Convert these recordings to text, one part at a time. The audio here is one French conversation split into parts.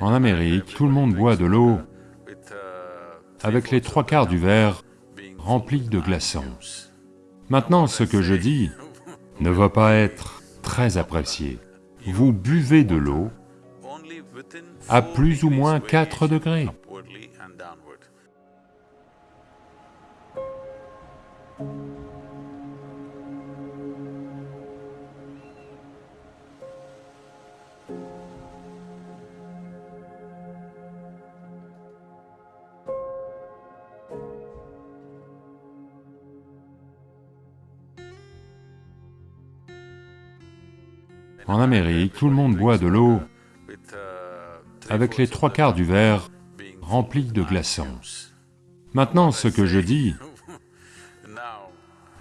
En Amérique, tout le monde boit de l'eau avec les trois quarts du verre rempli de glaçons. Maintenant, ce que je dis ne va pas être très apprécié. Vous buvez de l'eau à plus ou moins 4 degrés. En Amérique, tout le monde boit de l'eau avec les trois quarts du verre rempli de glaçons. Maintenant, ce que je dis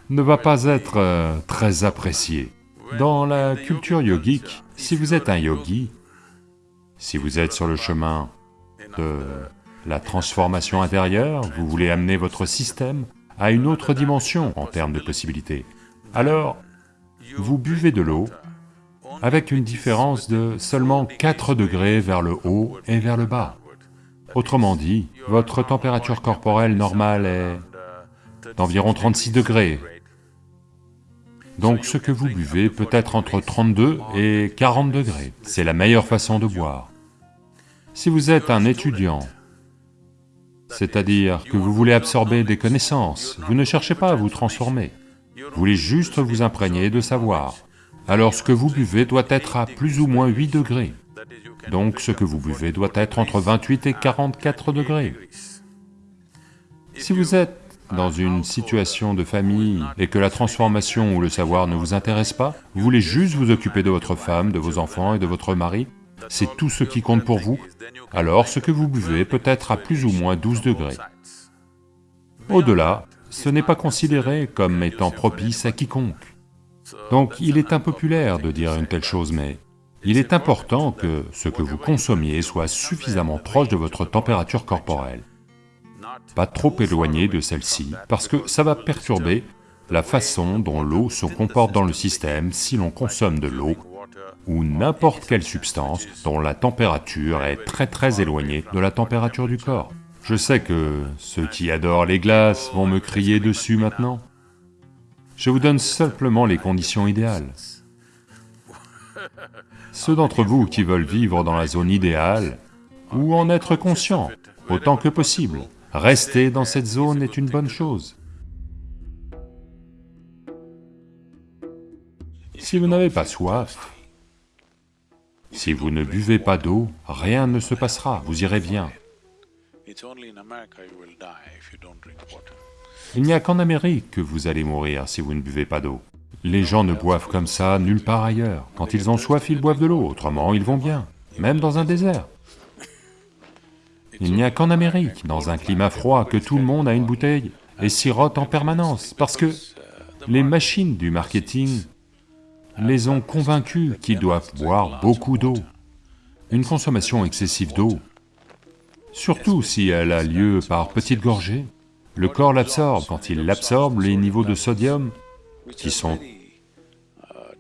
ne va pas être euh, très apprécié. Dans la culture yogique, si vous êtes un yogi, si vous êtes sur le chemin de la transformation intérieure, vous voulez amener votre système à une autre dimension en termes de possibilités, alors vous buvez de l'eau avec une différence de seulement 4 degrés vers le haut et vers le bas. Autrement dit, votre température corporelle normale est d'environ 36 degrés. Donc ce que vous buvez peut être entre 32 et 40 degrés, c'est la meilleure façon de boire. Si vous êtes un étudiant, c'est-à-dire que vous voulez absorber des connaissances, vous ne cherchez pas à vous transformer, vous voulez juste vous imprégner de savoir alors ce que vous buvez doit être à plus ou moins 8 degrés. Donc ce que vous buvez doit être entre 28 et 44 degrés. Si vous êtes dans une situation de famille et que la transformation ou le savoir ne vous intéresse pas, vous voulez juste vous occuper de votre femme, de vos enfants et de votre mari, c'est tout ce qui compte pour vous, alors ce que vous buvez peut être à plus ou moins 12 degrés. Au-delà, ce n'est pas considéré comme étant propice à quiconque. Donc il est impopulaire de dire une telle chose, mais il est important que ce que vous consommiez soit suffisamment proche de votre température corporelle, pas trop éloigné de celle-ci, parce que ça va perturber la façon dont l'eau se comporte dans le système si l'on consomme de l'eau ou n'importe quelle substance dont la température est très très éloignée de la température du corps. Je sais que ceux qui adorent les glaces vont me crier dessus maintenant, je vous donne simplement les conditions idéales. Ceux d'entre vous qui veulent vivre dans la zone idéale, ou en être conscient autant que possible, rester dans cette zone est une bonne chose. Si vous n'avez pas soif, si vous ne buvez pas d'eau, rien ne se passera, vous irez bien. Il n'y a qu'en Amérique que vous allez mourir si vous ne buvez pas d'eau. Les gens ne boivent comme ça nulle part ailleurs. Quand ils ont soif, ils boivent de l'eau, autrement ils vont bien, même dans un désert. Il n'y a qu'en Amérique, dans un climat froid, que tout le monde a une bouteille et sirote en permanence, parce que les machines du marketing les ont convaincus qu'ils doivent boire beaucoup d'eau. Une consommation excessive d'eau, surtout si elle a lieu par petites gorgées, le corps l'absorbe, quand il l'absorbe, les niveaux de sodium, qui sont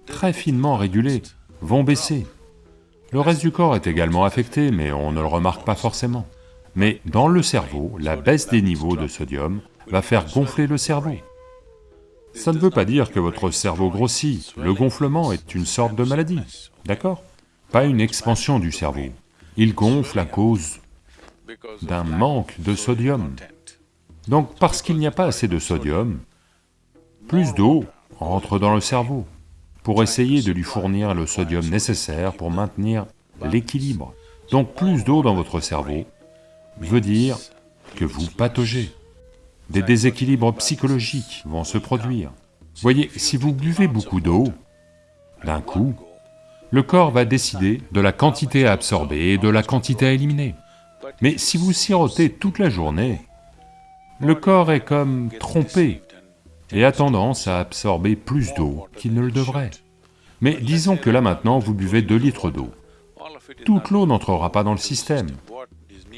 très finement régulés, vont baisser. Le reste du corps est également affecté, mais on ne le remarque pas forcément. Mais dans le cerveau, la baisse des niveaux de sodium va faire gonfler le cerveau. Ça ne veut pas dire que votre cerveau grossit, le gonflement est une sorte de maladie, d'accord? Pas une expansion du cerveau. Il gonfle à cause d'un manque de sodium. Donc parce qu'il n'y a pas assez de sodium, plus d'eau entre dans le cerveau pour essayer de lui fournir le sodium nécessaire pour maintenir l'équilibre. Donc plus d'eau dans votre cerveau veut dire que vous pataugez. Des déséquilibres psychologiques vont se produire. Voyez, si vous buvez beaucoup d'eau, d'un coup, le corps va décider de la quantité à absorber et de la quantité à éliminer. Mais si vous sirotez toute la journée, le corps est comme trompé et a tendance à absorber plus d'eau qu'il ne le devrait. Mais disons que là maintenant vous buvez 2 litres d'eau. Toute l'eau n'entrera pas dans le système.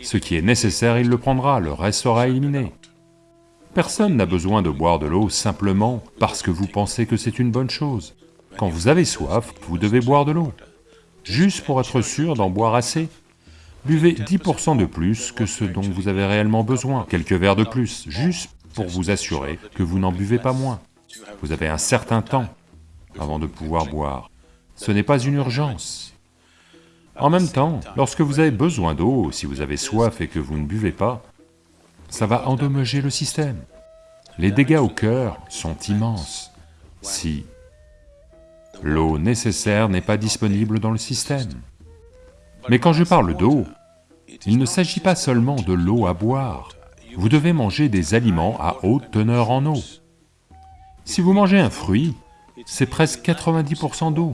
Ce qui est nécessaire, il le prendra, le reste sera éliminé. Personne n'a besoin de boire de l'eau simplement parce que vous pensez que c'est une bonne chose. Quand vous avez soif, vous devez boire de l'eau, juste pour être sûr d'en boire assez. Buvez 10% de plus que ce dont vous avez réellement besoin, quelques verres de plus, juste pour vous assurer que vous n'en buvez pas moins. Vous avez un certain temps avant de pouvoir boire. Ce n'est pas une urgence. En même temps, lorsque vous avez besoin d'eau, si vous avez soif et que vous ne buvez pas, ça va endommager le système. Les dégâts au cœur sont immenses si l'eau nécessaire n'est pas disponible dans le système. Mais quand je parle d'eau, il ne s'agit pas seulement de l'eau à boire, vous devez manger des aliments à haute teneur en eau. Si vous mangez un fruit, c'est presque 90% d'eau.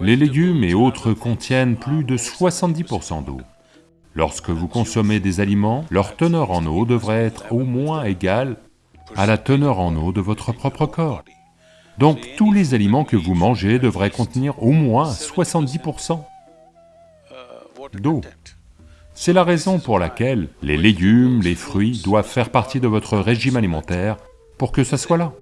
Les légumes et autres contiennent plus de 70% d'eau. Lorsque vous consommez des aliments, leur teneur en eau devrait être au moins égale à la teneur en eau de votre propre corps. Donc tous les aliments que vous mangez devraient contenir au moins 70% d'eau. C'est la raison pour laquelle les légumes, les fruits doivent faire partie de votre régime alimentaire pour que ça soit là.